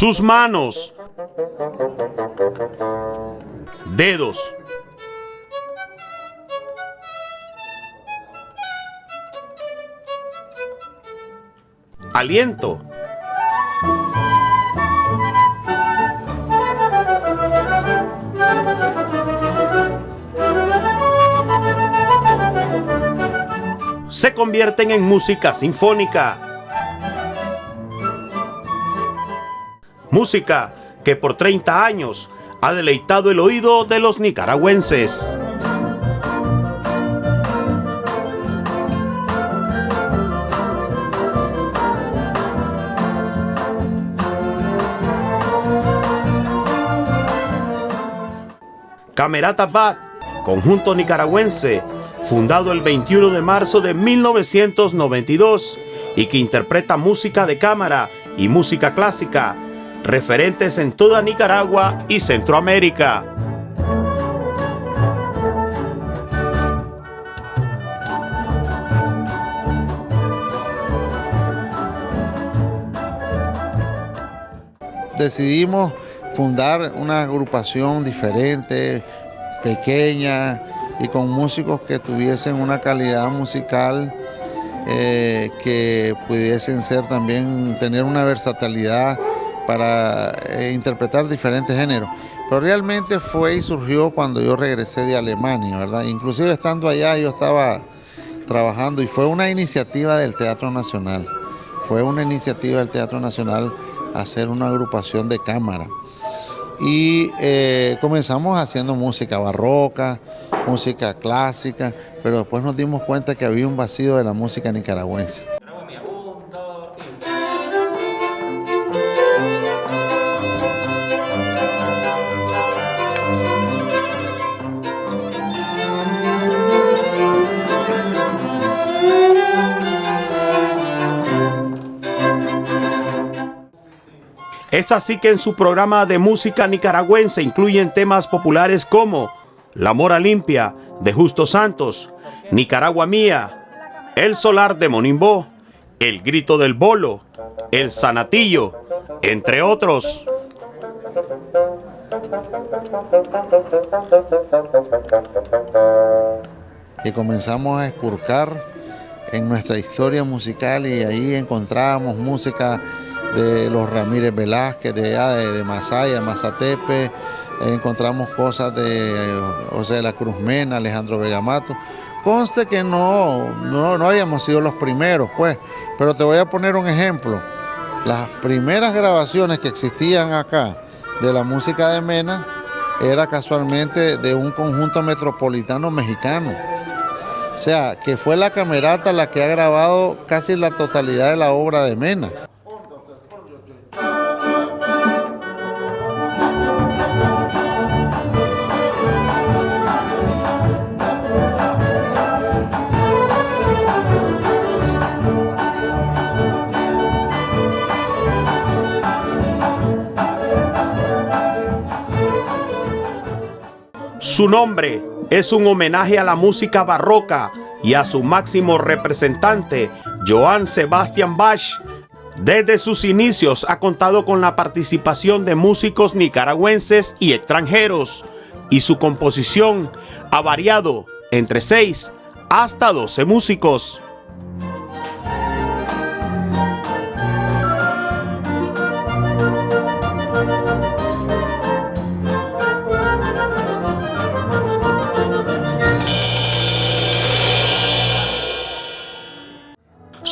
sus manos, dedos, aliento, se convierten en música sinfónica. Música que por 30 años ha deleitado el oído de los nicaragüenses. Camerata Bat, conjunto nicaragüense fundado el 21 de marzo de 1992 y que interpreta música de cámara y música clásica, referentes en toda Nicaragua y Centroamérica. Decidimos fundar una agrupación diferente, pequeña, y con músicos que tuviesen una calidad musical eh, que pudiesen ser también, tener una versatilidad para eh, interpretar diferentes géneros. Pero realmente fue y surgió cuando yo regresé de Alemania, ¿verdad? Inclusive estando allá yo estaba trabajando y fue una iniciativa del Teatro Nacional. Fue una iniciativa del Teatro Nacional hacer una agrupación de cámara y eh, comenzamos haciendo música barroca, música clásica, pero después nos dimos cuenta que había un vacío de la música nicaragüense. Es así que en su programa de música nicaragüense incluyen temas populares como La Mora Limpia de Justo Santos, Nicaragua Mía, El Solar de Monimbó, El Grito del Bolo, El Sanatillo, entre otros. Y comenzamos a escurcar en nuestra historia musical y ahí encontrábamos música de los Ramírez Velázquez, de allá de, Masaya, Mazatepe, encontramos cosas de José de la Cruz Mena, Alejandro Bellamato. Conste que no, no, no habíamos sido los primeros, pues, pero te voy a poner un ejemplo. Las primeras grabaciones que existían acá de la música de Mena era casualmente de un conjunto metropolitano mexicano. O sea, que fue la camerata la que ha grabado casi la totalidad de la obra de Mena. Su nombre es un homenaje a la música barroca y a su máximo representante, Johann Sebastian Bach. Desde sus inicios ha contado con la participación de músicos nicaragüenses y extranjeros, y su composición ha variado entre 6 hasta 12 músicos.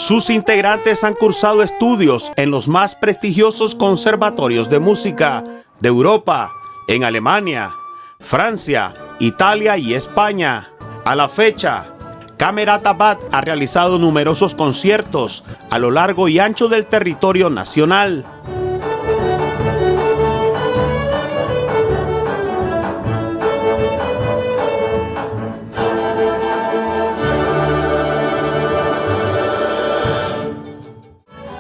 Sus integrantes han cursado estudios en los más prestigiosos conservatorios de música de Europa, en Alemania, Francia, Italia y España. A la fecha, Camerata Bat ha realizado numerosos conciertos a lo largo y ancho del territorio nacional.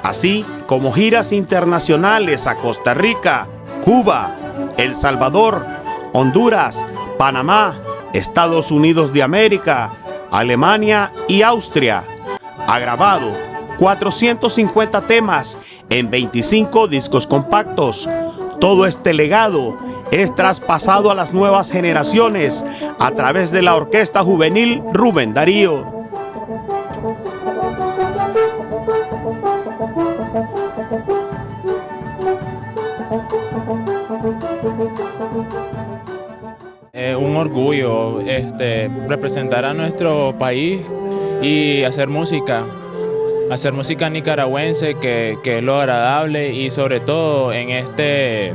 Así como giras internacionales a Costa Rica, Cuba, El Salvador, Honduras, Panamá, Estados Unidos de América, Alemania y Austria. Ha grabado 450 temas en 25 discos compactos. Todo este legado es traspasado a las nuevas generaciones a través de la Orquesta Juvenil Rubén Darío. Orgullo este, representar a nuestro país y hacer música, hacer música nicaragüense que, que es lo agradable y sobre todo en este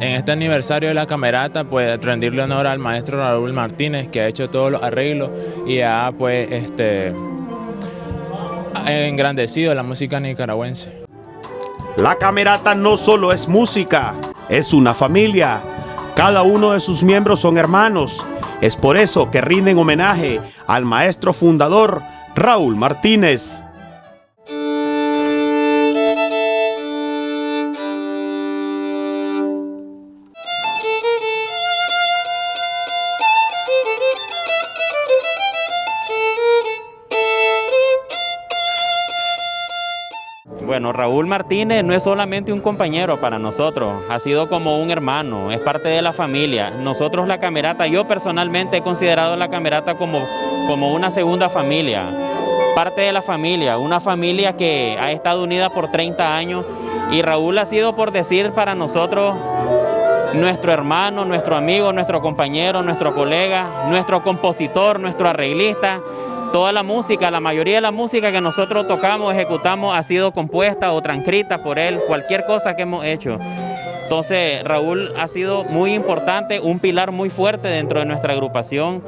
en este aniversario de la camerata, pues rendirle honor al maestro Raúl Martínez, que ha hecho todos los arreglos y ha pues este engrandecido la música nicaragüense. La camerata no solo es música, es una familia. Cada uno de sus miembros son hermanos. Es por eso que rinden homenaje al maestro fundador Raúl Martínez. Bueno, Raúl Martínez no es solamente un compañero para nosotros, ha sido como un hermano, es parte de la familia. Nosotros la Camerata, yo personalmente he considerado la Camerata como, como una segunda familia, parte de la familia, una familia que ha estado unida por 30 años y Raúl ha sido por decir para nosotros nuestro hermano, nuestro amigo, nuestro compañero, nuestro colega, nuestro compositor, nuestro arreglista, Toda la música, la mayoría de la música que nosotros tocamos, ejecutamos, ha sido compuesta o transcrita por él, cualquier cosa que hemos hecho. Entonces Raúl ha sido muy importante, un pilar muy fuerte dentro de nuestra agrupación.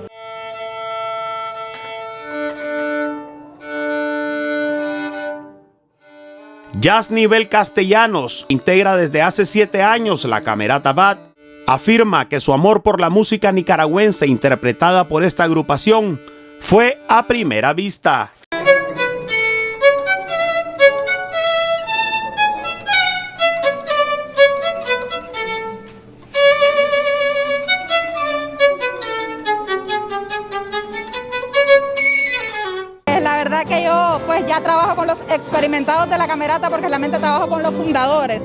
Jazz Nivel Castellanos integra desde hace siete años la Camerata Bat. Afirma que su amor por la música nicaragüense interpretada por esta agrupación fue a primera vista. La verdad que yo pues ya trabajo con los experimentados de la camerata porque realmente trabajo con los fundadores.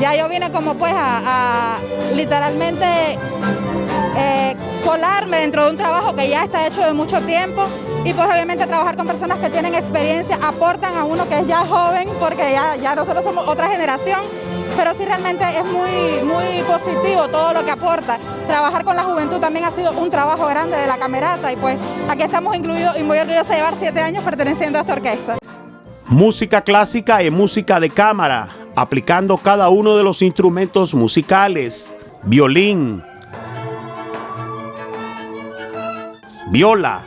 Ya yo vine como pues a, literalmente eh, colarme dentro de un trabajo que ya está hecho de mucho tiempo y pues obviamente trabajar con personas que tienen experiencia aportan a uno que es ya joven porque ya, ya nosotros somos otra generación pero sí realmente es muy, muy positivo todo lo que aporta. Trabajar con la juventud también ha sido un trabajo grande de la camerata y pues aquí estamos incluidos y muy orgullosos de llevar siete años perteneciendo a esta orquesta. Música clásica y música de cámara, aplicando cada uno de los instrumentos musicales, violín, viola,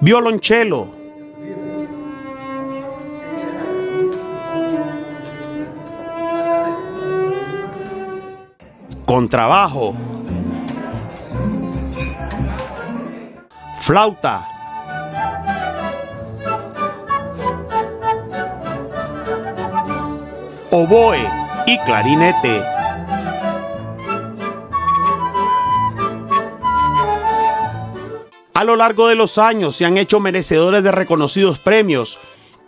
violonchelo, contrabajo, flauta, oboe y clarinete. A lo largo de los años se han hecho merecedores de reconocidos premios.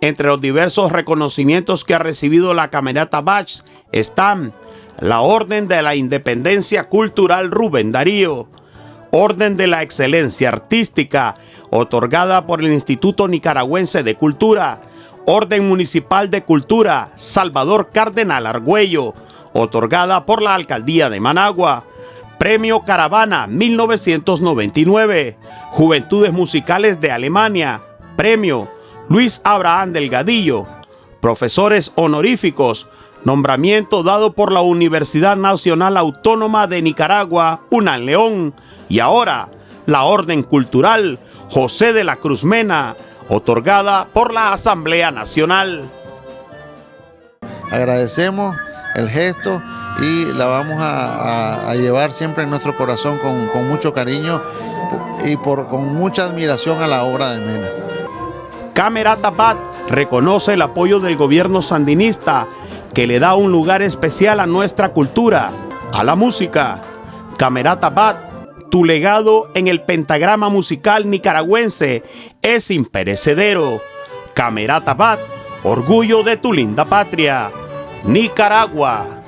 Entre los diversos reconocimientos que ha recibido la Camerata Bach están la Orden de la Independencia Cultural Rubén Darío, Orden de la Excelencia Artística, otorgada por el Instituto Nicaragüense de Cultura, Orden Municipal de Cultura Salvador Cardenal Argüello, otorgada por la Alcaldía de Managua, Premio Caravana 1999, Juventudes Musicales de Alemania, Premio Luis Abraham Delgadillo, Profesores Honoríficos, nombramiento dado por la Universidad Nacional Autónoma de Nicaragua, UNAN León, y ahora la Orden Cultural José de la Cruz Mena, otorgada por la Asamblea Nacional. Agradecemos el gesto y la vamos a, llevar siempre en nuestro corazón con, mucho cariño y con mucha admiración a la obra de Mena. Camerata Bat reconoce el apoyo del gobierno sandinista que le da un lugar especial a nuestra cultura, a la música. Camerata Bat tu legado en el pentagrama musical nicaragüense es imperecedero. Camerata Bat, orgullo de tu linda patria. Nicaragua.